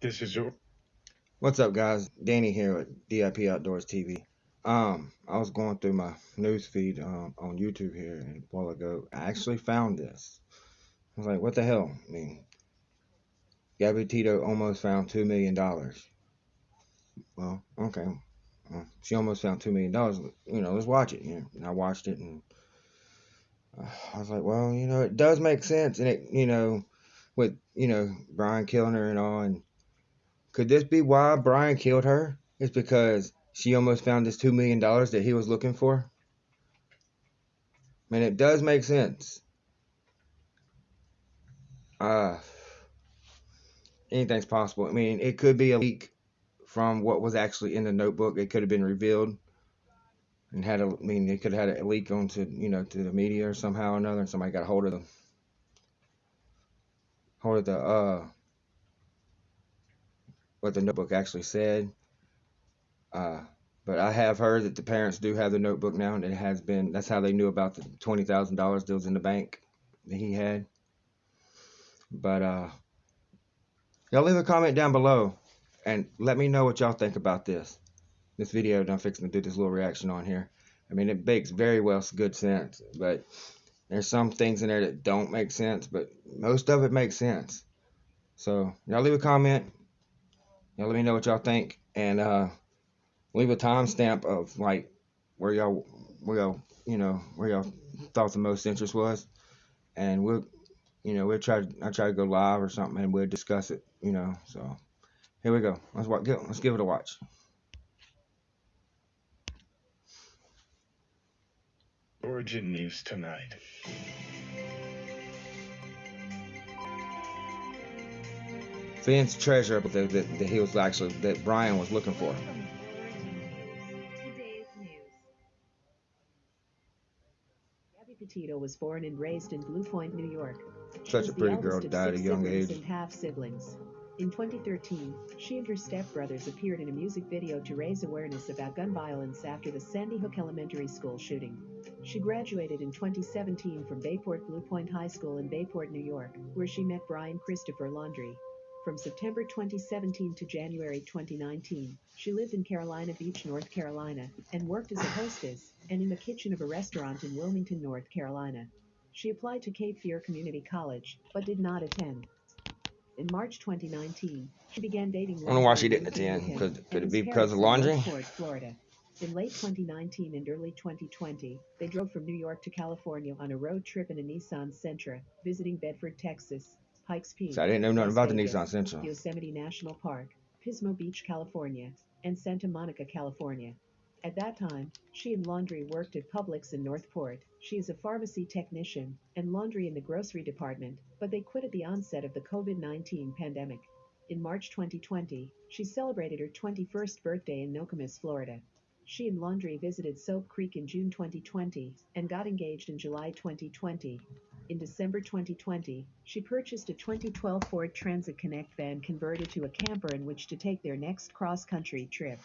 This is your. What's up, guys? Danny here with DIP Outdoors TV. Um, I was going through my news feed um, on YouTube here and a while ago. I actually found this. I was like, what the hell? I mean, Gabby Petito almost found $2 million. Well, okay. Well, she almost found $2 million. You know, let's watch it. You know, and I watched it and uh, I was like, well, you know, it does make sense. And it, you know, with, you know, Brian killing her and all. And could this be why Brian killed her? It's because she almost found this $2 million that he was looking for? I mean, it does make sense. Uh, anything's possible. I mean, it could be a leak from what was actually in the notebook. It could have been revealed and had a, I mean, it could have had a leak onto, you know, to the media or somehow or another, and somebody got a hold of them, hold of the, uh, what the notebook actually said. Uh, but I have heard that the parents do have the notebook now, and it has been, that's how they knew about the $20,000 deals in the bank that he had. But, uh, y'all leave a comment down below and let me know what y'all think about this. This video I'm fixing to do this little reaction on here. I mean, it makes very well good sense, but there's some things in there that don't make sense, but most of it makes sense. So y'all leave a comment. Y'all let me know what y'all think, and uh, leave a timestamp of like where y'all, where y'all, you know, where y'all thought the most interest was, and we'll, you know, we'll try. I try to go live or something, and we'll discuss it. You know, so here we go. Let's watch. Let's give it a watch. Origin News tonight. Fenn's treasure that, that, that he was actually that Brian was looking for. Gabby Petito was born and raised in Blue Point, New York. Such a pretty girl, died at a young age. And half siblings. In 2013, she and her stepbrothers appeared in a music video to raise awareness about gun violence after the Sandy Hook Elementary School shooting. She graduated in 2017 from Bayport Blue Point High School in Bayport, New York, where she met Brian Christopher Laundrie. From September 2017 to January 2019, she lived in Carolina Beach, North Carolina, and worked as a hostess and in the kitchen of a restaurant in Wilmington, North Carolina. She applied to Cape Fear Community College, but did not attend. In March 2019, she began dating. I don't know why she didn't moved in with attend. Could- could it be because of Laundrie? Florida. In late 2019 and early 2020, they drove from New York to California on a road trip in a Nissan Sentra, visiting Bedford, Texas, Pikes Peak, So I didn't know nothing Las about the Nissan Sentra. Yosemite National Park, Pismo Beach, California, and Santa Monica, California. At that time, she and Laundrie worked at Publix in Northport. She is a pharmacy technician and Laundrie in the grocery department, but they quit at the onset of the COVID 19 pandemic. In March 2020, she celebrated her 21st birthday in Nokomis, Florida. She and Laundrie visited Soap Creek in June 2020 and got engaged in July 2020. In December 2020, she purchased a 2012 Ford Transit Connect van converted to a camper in which to take their next cross country trip.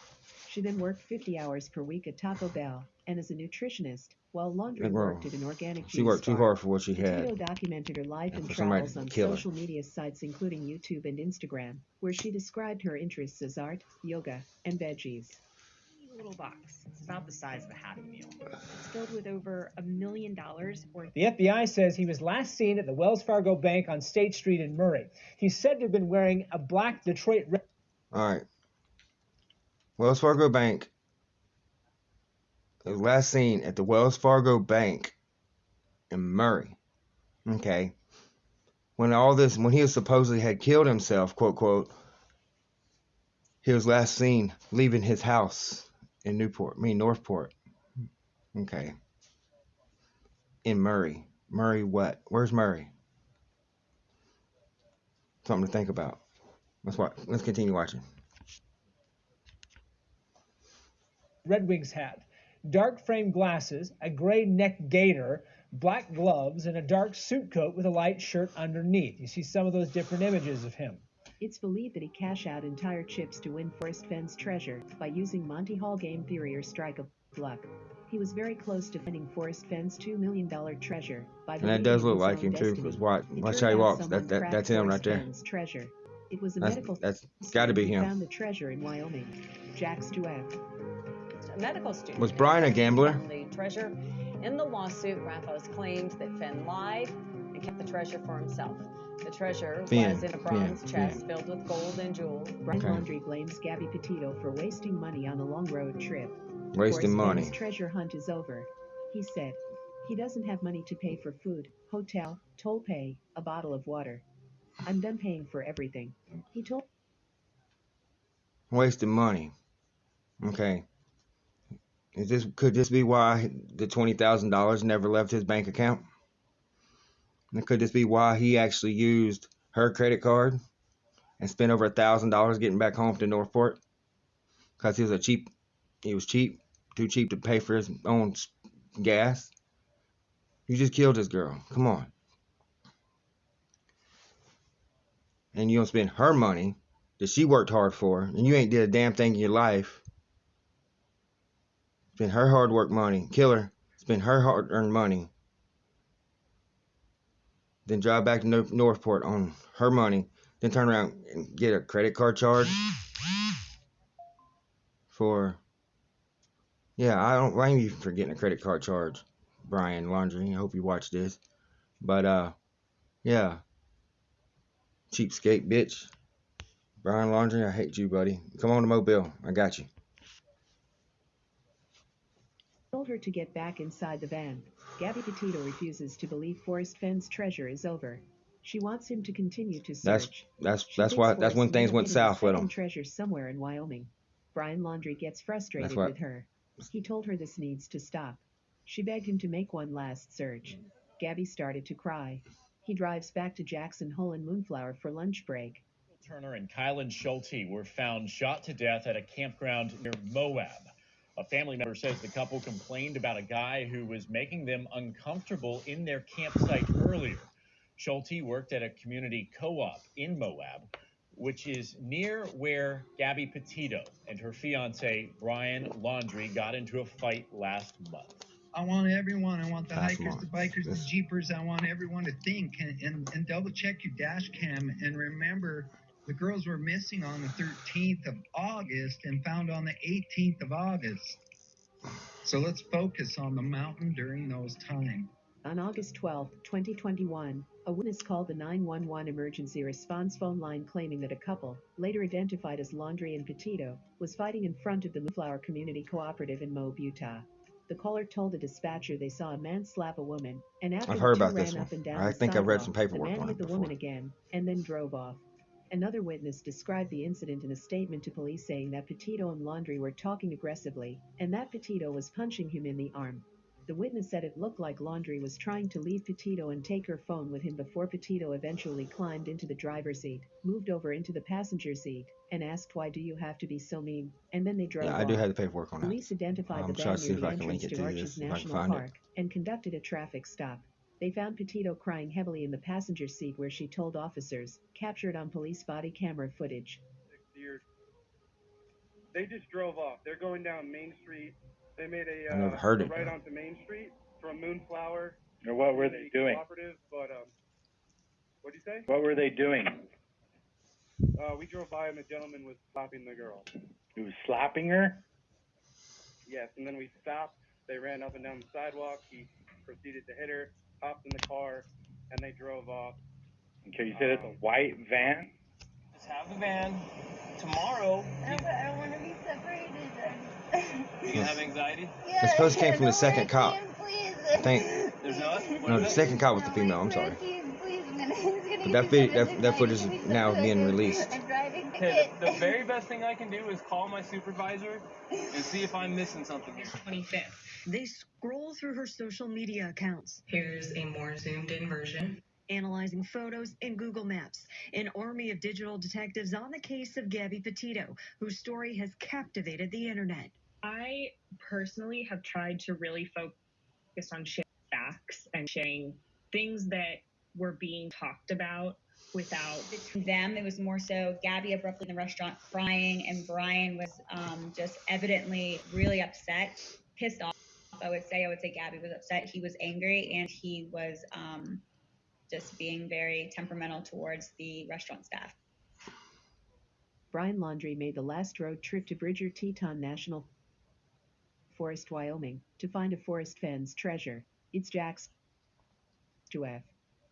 She then worked 50 hours per week at Taco Bell and as a nutritionist, while girl. worked at an organic She worked too hard for what she Petito had. documented her life And and travels on kill her. social media sites including YouTube and Instagram, where she described her interests as art, yoga, and veggies. Tiny little box. It's about the size of a Happy Meal. It's filled with over a million dollars worth The FBI says he was last seen at the Wells Fargo Bank on State Street in Murray. He's said to have been wearing a black Detroit Red All right. Wells Fargo Bank. It was last seen at the Wells Fargo Bank in Murray. Okay. When all this, when he supposedly had killed himself, quote, quote, he was last seen leaving his house in Newport, I mean, Northport. Okay. In Murray. Murray what? Where's Murray? Something to think about. Let's watch. Let's continue watching. Red Wings hat, dark frame glasses, a gray neck gaiter, black gloves, and a dark suit coat with a light shirt underneath. You see some of those different images of him. It's believed that he cashed out entire chips to win Forrest Fenn's treasure by using Monty Hall game theory or strike of luck. He was very close to finding Forrest Fenn's $2 million treasure by And that does look like own him too, destiny. because watch, watch how he walks. That, that that's him right there. Fenn's treasure. It was a That's medical that's got to be student who him. Found the treasure in Wyoming. Jack Stueck. A medical student. Was Brian a gambler? The treasure. In the lawsuit, Rathos claimed that Fenn lied and kept the treasure for himself. The treasure Finn, was in a bronze Finn. chest filled with gold and jewels. Brian Okay. Laundrie blames Gabby Petito for wasting money on the long road trip. Wasting course, money. Fenn's treasure hunt is over. He said he doesn't have money to pay for food, hotel, toll pay, a bottle of water. I'm done paying for everything. He told Wasting money. Okay. Is this could this be why the twenty thousand dollars never left his bank account? And could this be why he actually used her credit card and spent over a thousand dollars getting back home to Northport? Cause he was a cheap, he was cheap, too cheap to pay for his own gas. You just killed this girl. Come on. And you don't spend her money that she worked hard for, and you ain't did a damn thing in your life. Spend her hard work money, kill her, spend her hard earned money, then drive back to Northport on her money, then turn around and get a credit card charge for. Yeah, I don't blame you for getting a credit card charge, Brian Laundrie. I hope you watch this. But, uh, yeah. Cheapskate bitch. Brian Laundrie, I hate you, buddy. Come on to Mobile. I got you. told her to get back inside the van. Gabby Petito refuses to believe Forrest Fenn's treasure is over. She wants him to continue to search. that's She that's why that's when things went south with him. treasure somewhere in Wyoming. Brian Laundrie gets frustrated what- with her. He told her this needs to stop. She begged him to make one last search. Gabby started to cry. He drives back to Jackson Hole and Moonflower for lunch break. Turner and Kylan Schulte were found shot to death at a campground near Moab. A family member says the couple complained about a guy who was making them uncomfortable in their campsite earlier. Schulte worked at a community co op in Moab, which is near where Gabby Petito and her fiance, Brian Laundrie, got into a fight last month. I want everyone, I want the Last hikers, the bikers, This- the jeepers, I want everyone to think and, and, and double check your dash cam and remember the girls were missing on the 13th of August and found on the 18th of August. So let's focus on the mountain during those times. On August 12, 2021, a witness called the 911 emergency response phone line claiming that a couple, later identified as Laundrie and Petito, was fighting in front of the Moonflower Community Cooperative in Moab, Utah. The caller told the dispatcher they saw a man slap a woman, and after I've the heard two about ran this up and down I the think I've read some paperwork the man on hit the before. woman again, and then drove off. Another witness described the incident in a statement to police saying that Petito and Laundrie were talking aggressively, and that Petito was punching him in the arm. The witness said it looked like Laundrie was trying to leave Petito and take her phone with him before Petito eventually climbed into the driver's seat, moved over into the passenger seat, and asked why do you have to be so mean, and then they drove Yeah. I do have the paperwork on that. Police identified I'm the trying van to see near if the I can link entrance it to to Arches this, if I can National find it. Park and conducted a traffic stop. They found Petito crying heavily in the passenger seat where she told officers, captured on police body camera footage. They just drove off. They're going down Main Street. They made a, I uh, never heard a it, right onto Main Street from Moonflower. Or what were they doing? Cooperative, but um, what'd you say? What were they doing? Uh, we drove by and the gentleman was slapping the girl. He was slapping her? Yes, and then we stopped. They ran up and down the sidewalk. He proceeded to hit her, hopped in the car, and they drove off. Okay, you said it's a um, white van? Just have the van. Tomorrow, No, but I don't want to be separated. do you have anxiety? yeah, It's supposed to came from the second cop. him, please. I think There's not? What no, the second cop was the female. I'm sorry. please, please, I'm gonna- he's gonna But that me that- that footage is now being released. I'm driving Okay, the, the very best thing I can do is call my supervisor and see if I'm missing something here. 25th. They scroll through her social media accounts. Here's a more zoomed in version. Analyzing photos in Google Maps. An army of digital detectives on the case of Gabby Petito, whose story has captivated the internet. I personally have tried to really focus on sharing facts and sharing things that were being talked about without them. It was more so Gabby abruptly in the restaurant crying, and Brian was um, just evidently really upset, pissed off. I would say. I would say Gabby was upset. He was angry, and he was um, just being very temperamental towards the restaurant staff. Brian Laundrie made the last road trip to Bridger Teton National Forest, Wyoming, to find a Forrest Fenn's treasure. It's Jack's to F.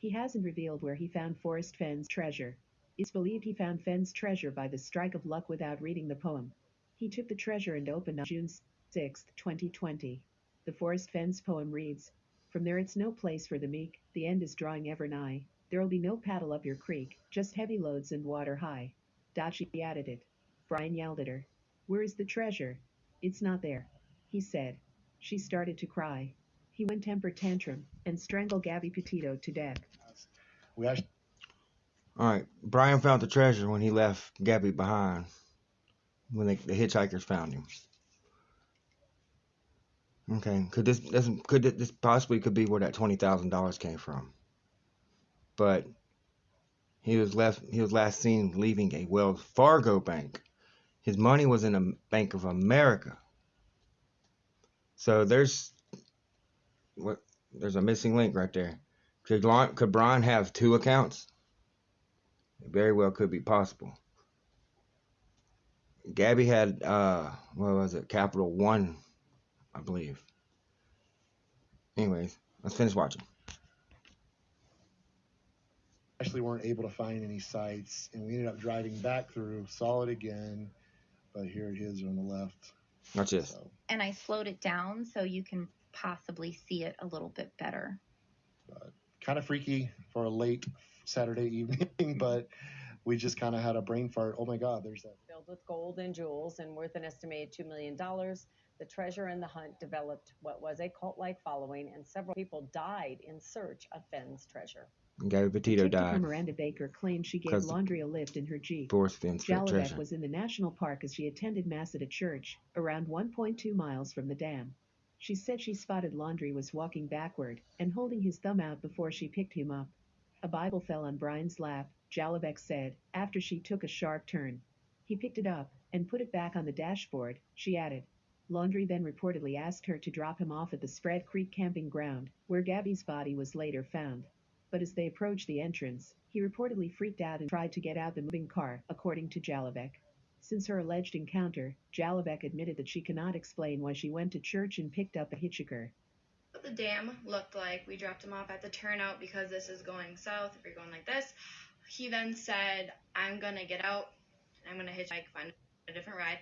He hasn't revealed where he found Forrest Fenn's treasure. It's believed he found Fenn's treasure by the strike of luck without reading the poem. He took the treasure and opened on June 6, 2020. The Forrest Fenn's poem reads, From there it's no place for the meek, the end is drawing ever nigh. There'll be no paddle up your creek, just heavy loads and water high. Dachi added it. Brian yelled at her. Where is the treasure? It's not there. He said. She started to cry. He went temper tantrum and strangled Gabby Petito to death. We actually All right, Brian found the treasure when he left Gabby behind. When they, the hitchhikers found him. Okay, could this, this could this possibly could be where that twenty thousand dollars came from? But he was left. He was last seen leaving a Wells Fargo bank. His money was in a Bank of America. So there's what there's a missing link right there. Could Lon, could Brian have two accounts? It very well could be possible. Gabby had uh what was it? Capital One, I believe. Anyways, let's finish watching. actually weren't able to find any sites, and we ended up driving back through, saw it again, but here it is on the left. Watch this. and I slowed it down so you can possibly see it a little bit better. Kind of freaky for a late Saturday evening, but we just kind of had a brain fart. Oh my God, there's that. Filled with gold and jewels and worth an estimated $2 million, the treasure and the hunt developed what was a cult like following, and several people died in search of Fenn's treasure. Gabby Petito died. Miranda Baker claimed she gave Laundrie a lift in her Jeep. Jalabek was in the national park as she attended Mass at a church, around 1.2 miles from the dam. She said she spotted Laundrie was walking backward and holding his thumb out before she picked him up. A Bible fell on Brian's lap, Jalabek said, after she took a sharp turn. He picked it up and put it back on the dashboard, she added. Laundrie then reportedly asked her to drop him off at the Spread Creek camping ground, where Gabby's body was later found. But as they approached the entrance, he reportedly freaked out and tried to get out the moving car, according to Jalabek. Since her alleged encounter, Jalabek admitted that she cannot explain why she went to church and picked up a hitchhiker. what the dam looked like. We dropped him off at the turnout because this is going south. If you're going like this, he then said, "I'm gonna get out. I'm gonna hitchhike, find a different ride."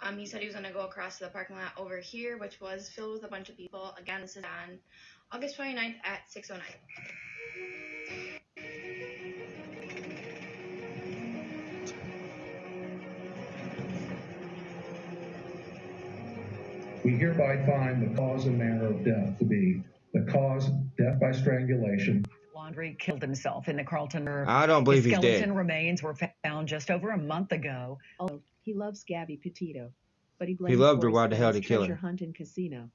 Um, he said he was gonna go across to the parking lot over here, which was filled with a bunch of people. Again, this is on August 29th at 6:09. We hereby find the cause and manner of death to be the cause death by strangulation. Laundrie killed himself in the Carlton. I don't believe His he's dead. skeleton remains were found just over a month ago. Although he loves Gabby Petito, but he blames loved her, Forrest why the hell did he kill her? treasure hunt and casino.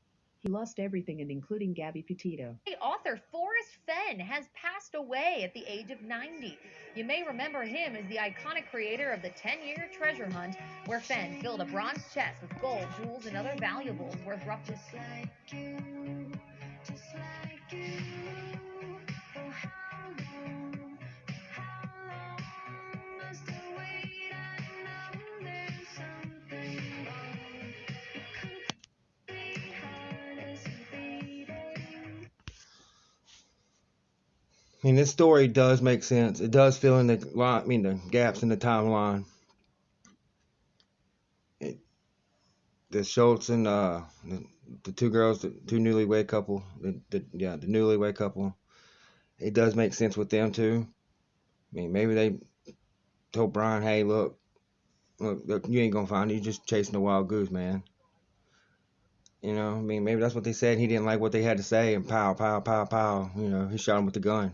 He lost everything and including Gabby Petito. The author Forrest Fenn has passed away at the age of 90. You may remember him as the iconic creator of the 10 year treasure hunt, where Fenn filled a bronze chest with gold, jewels, and other valuables worth roughly. I mean, this story does make sense. It does fill in the line. I mean, the gaps in the timeline. It, the Schultz and uh, the, the two girls, the two newlywed couple, the, the yeah, the newlywed couple. It does make sense with them too. I mean, maybe they told Brian, "Hey, look, look, look you ain't gonna find it. You're just chasing a wild goose, man." You know, I mean, maybe that's what they said. He didn't like what they had to say, and pow, pow, pow, pow. You know, he shot him with the gun.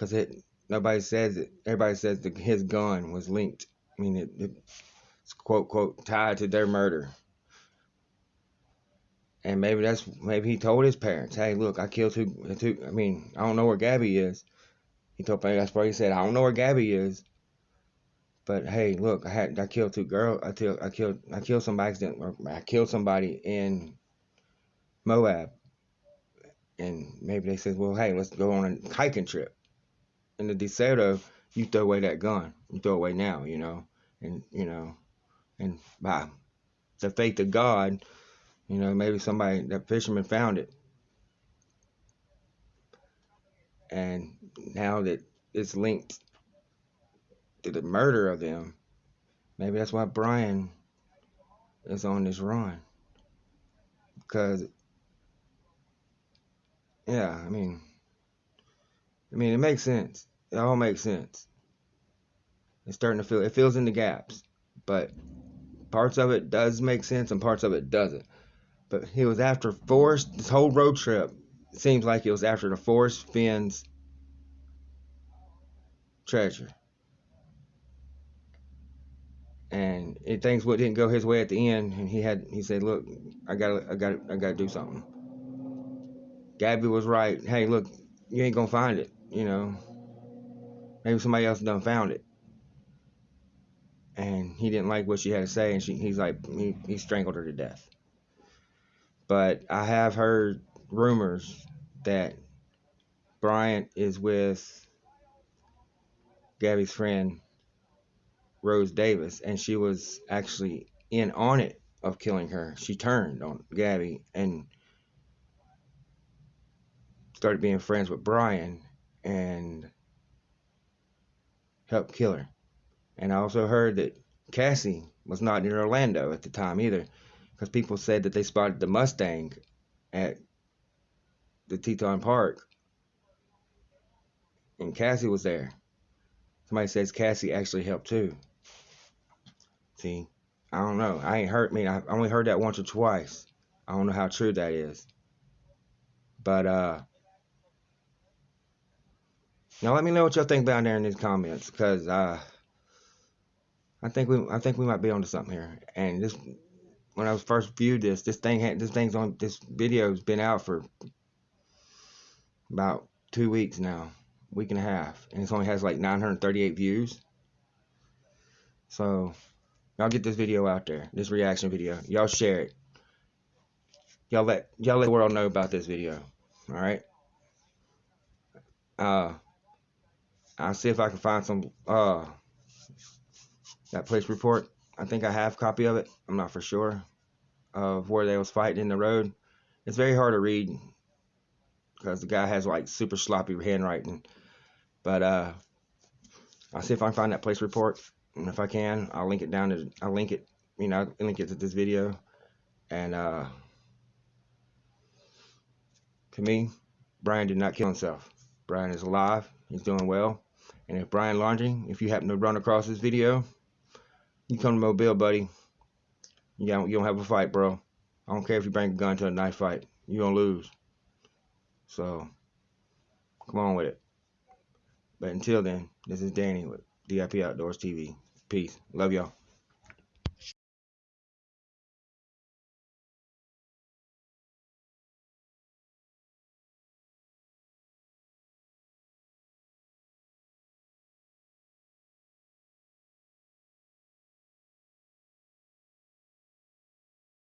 Cause it, nobody says it. Everybody says that his gun was linked. I mean, it, it's quote quote tied to their murder. And maybe that's maybe he told his parents, "Hey, look, I killed two, two. I mean, I don't know where Gabby is." He told me that's why he said, "I don't know where Gabby is." But hey, look, I had I killed two girls. I killed I killed I killed somebody accident. I killed somebody in Moab. And maybe they said, well, hey, let's go on a hiking trip. In the DeSoto, you throw away that gun. You throw away now, you know. and you know, and by the faith of God, you know, maybe somebody that fisherman found it, and now that it's linked to the murder of them, maybe that's why Brian is on this run, because yeah, I mean, I mean, it makes sense. It all makes sense. It's starting to feel it fills in the gaps, but parts of it does make sense and parts of it doesn't. But he was after Forrest. This whole road trip It seems like it was after the Forrest Fenn's treasure. And it things what didn't go his way at the end, and he had he said, "Look, I got I got I got to do something." Gabby was right. Hey, look, you ain't gonna find it. You know, maybe somebody else done found it and he didn't like what she had to say, and she, he's like, he, he strangled her to death. But I have heard rumors that Bryant is with Gabby's friend Rose Davis, and she was actually in on it of killing her. She turned on Gabby and started being friends with Brian and helped kill her. And I also heard that Cassie was not in Orlando at the time either, because people said that they spotted the Mustang at the Teton Park, and Cassie was there. Somebody says Cassie actually helped too. See, I don't know. I ain't heard. I mean, I only heard that once or twice. I don't know how true that is. But uh, now let me know what y'all think down there in these comments, because uh. I think we I think we might be onto something here. And this when I was first viewed this, this thing had this thing's on this video's been out for about two weeks now, week and a half, and it only has like 938 views. So y'all get this video out there, this reaction video. Y'all share it. Y'all let y'all let the world know about this video. All right. Uh, I'll see if I can find some uh that police report. I think I have a copy of it. I'm not for sure of where they was fighting in the road. It's very hard to read because the guy has like super sloppy handwriting. But uh, I'll see if I can find that police report, and if I can, I'll link it down to I'll link it, you know, I'll link it to this video. And uh, to me, Brian did not kill himself. Brian is alive. He's doing well. And if Brian Laundrie, if you happen to run across this video, you come to Mobile, buddy. You don't, you don't have a fight, bro. I don't care if you bring a gun to a knife fight. You're going to lose. So, come on with it. But until then, this is Danny with DIP Outdoors TV. Peace. Love y'all.